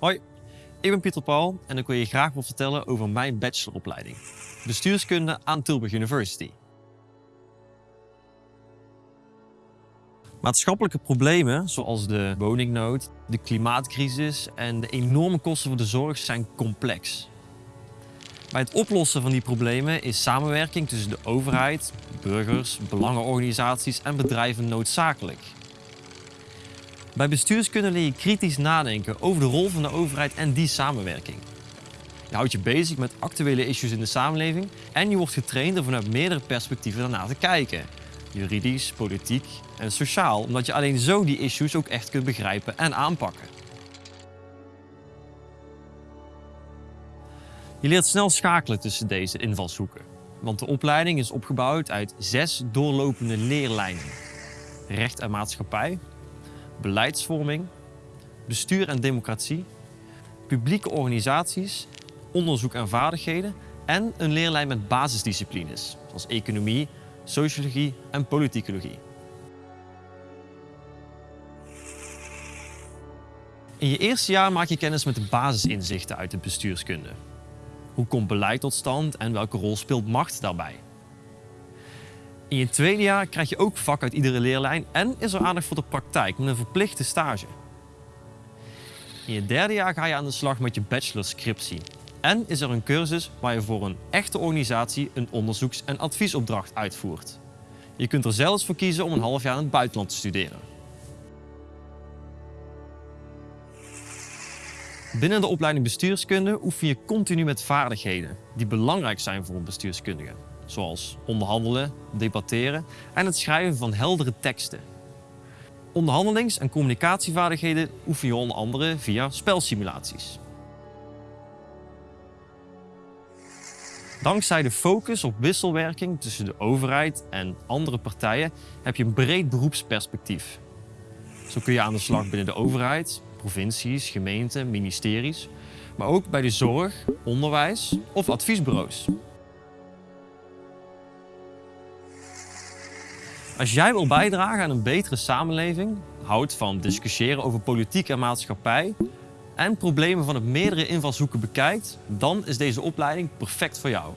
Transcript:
Hoi, ik ben Pieter Paul en ik wil je graag wat vertellen over mijn bacheloropleiding. Bestuurskunde aan Tilburg University. Maatschappelijke problemen zoals de woningnood, de klimaatcrisis en de enorme kosten voor de zorg zijn complex. Bij het oplossen van die problemen is samenwerking tussen de overheid, burgers, belangenorganisaties en bedrijven noodzakelijk. Bij bestuurskunde leer je kritisch nadenken over de rol van de overheid en die samenwerking. Je houdt je bezig met actuele issues in de samenleving en je wordt getraind om vanuit meerdere perspectieven daarna te kijken. Juridisch, politiek en sociaal, omdat je alleen zo die issues ook echt kunt begrijpen en aanpakken. Je leert snel schakelen tussen deze invalshoeken, want de opleiding is opgebouwd uit zes doorlopende leerlijnen. Recht en maatschappij, beleidsvorming, bestuur en democratie, publieke organisaties, onderzoek en vaardigheden en een leerlijn met basisdisciplines, zoals economie, sociologie en politicologie. In je eerste jaar maak je kennis met de basisinzichten uit de bestuurskunde. Hoe komt beleid tot stand en welke rol speelt macht daarbij? In je tweede jaar krijg je ook vak uit iedere leerlijn en is er aandacht voor de praktijk met een verplichte stage. In je derde jaar ga je aan de slag met je bachelorscriptie. En is er een cursus waar je voor een echte organisatie een onderzoeks- en adviesopdracht uitvoert. Je kunt er zelfs voor kiezen om een half jaar in het buitenland te studeren. Binnen de opleiding bestuurskunde oefen je continu met vaardigheden die belangrijk zijn voor een bestuurskundige zoals onderhandelen, debatteren en het schrijven van heldere teksten. Onderhandelings- en communicatievaardigheden oefen je onder andere via spelsimulaties. Dankzij de focus op wisselwerking tussen de overheid en andere partijen heb je een breed beroepsperspectief. Zo kun je aan de slag binnen de overheid, provincies, gemeenten, ministeries, maar ook bij de zorg, onderwijs of adviesbureaus. Als jij wil bijdragen aan een betere samenleving, houdt van discussiëren over politiek en maatschappij en problemen van het meerdere invalshoeken bekijkt, dan is deze opleiding perfect voor jou.